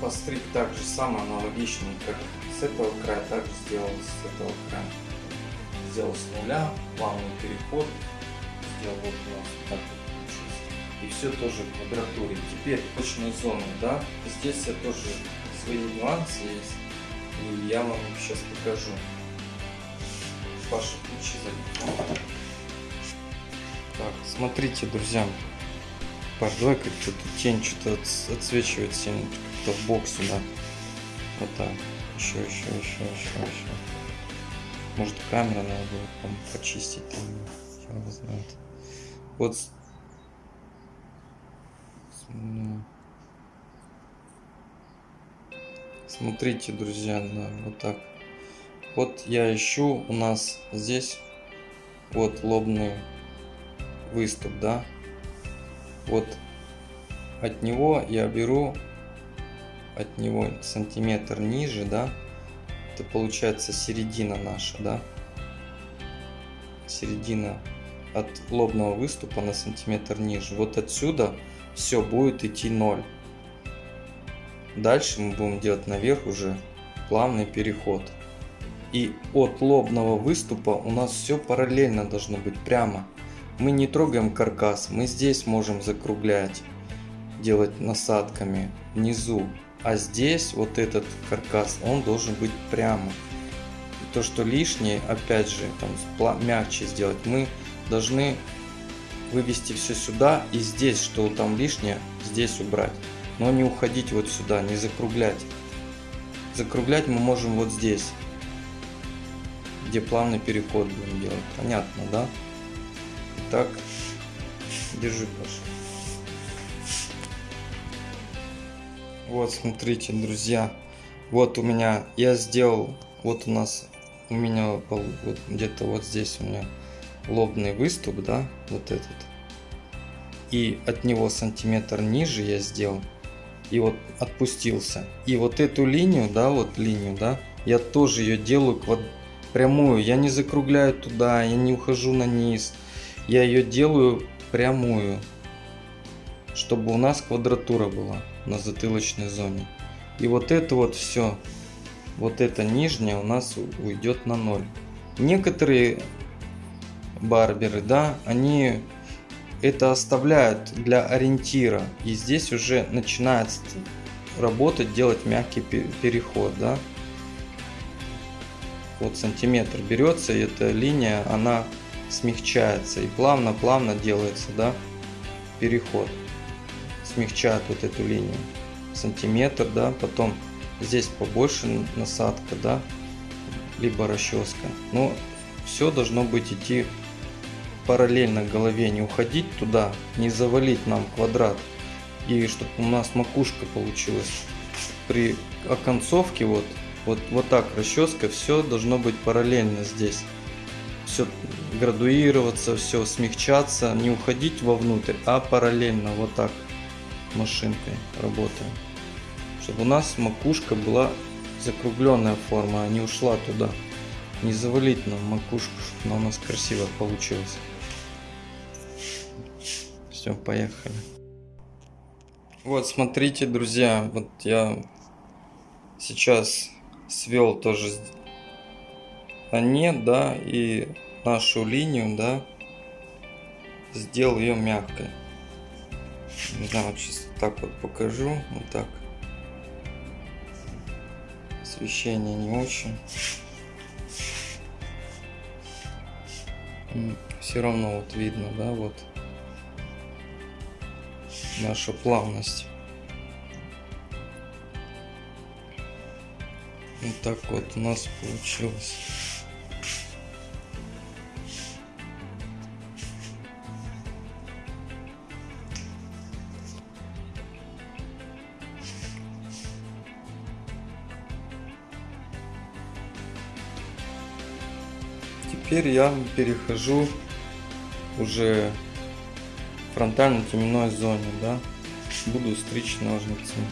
постриг так же самое, аналогично, как с этого края, также сделал с этого края. Сделал с нуля, плавный переход, сделал вот у нас так. И все тоже в квадратуре. Теперь точные зоны, да, здесь я тоже свои нюансы есть, и я вам сейчас покажу. Паша, ключи забить. Так, смотрите, друзья, Пардой, как-то тень что-то отсвечивает сильно, как-то бок сюда. Вот так. Еще, еще, еще, еще, еще. Может камера надо было там, почистить там, я знает. Вот. Ну. Смотрите, друзья, да, вот так. Вот я ищу у нас здесь вот лобный выступ, да, вот от него я беру от него сантиметр ниже, да, это получается середина наша, да, середина от лобного выступа на сантиметр ниже. Вот отсюда все будет идти 0. Дальше мы будем делать наверх уже плавный переход. И от лобного выступа у нас все параллельно должно быть прямо. Мы не трогаем каркас, мы здесь можем закруглять, делать насадками внизу. А здесь вот этот каркас, он должен быть прямо. И то, что лишнее, опять же, там мягче сделать, мы должны вывести все сюда и здесь, что там лишнее, здесь убрать. Но не уходить вот сюда, не закруглять. Закруглять мы можем вот здесь, где плавный переход будем делать. Понятно, да? Так, держи, Паша. Вот, смотрите, друзья. Вот у меня, я сделал, вот у нас, у меня вот где-то вот здесь у меня лобный выступ, да, вот этот. И от него сантиметр ниже я сделал. И вот отпустился. И вот эту линию, да, вот линию, да, я тоже ее делаю квад... прямую. Я не закругляю туда, я не ухожу на низ я ее делаю прямую, чтобы у нас квадратура была на затылочной зоне. И вот это вот все, вот это нижнее у нас уйдет на ноль. Некоторые барберы, да, они это оставляют для ориентира. И здесь уже начинает работать, делать мягкий переход, да. Вот сантиметр берется, и эта линия, она смягчается и плавно-плавно делается, да, переход. Смягчает вот эту линию. Сантиметр, да, потом здесь побольше насадка, да, либо расческа. Но все должно быть идти параллельно голове, не уходить туда, не завалить нам квадрат. И чтобы у нас макушка получилась. При оконцовке вот, вот, вот так расческа, все должно быть параллельно здесь все градуироваться, все смягчаться, не уходить вовнутрь, а параллельно вот так машинкой работаем. Чтобы у нас макушка была закругленная форма, а не ушла туда. Не завалить нам макушку, она у нас красиво получилась. Все, поехали. Вот, смотрите, друзья, вот я сейчас свел тоже нет, да, и нашу линию, да, сделал ее мягкой. Не знаю, вот сейчас так вот покажу, вот так. Освещение не очень. Все равно вот видно, да, вот наша плавность. Вот так вот у нас получилось. Теперь я перехожу уже фронтально-теменной зоне, да, буду стричь ножницами.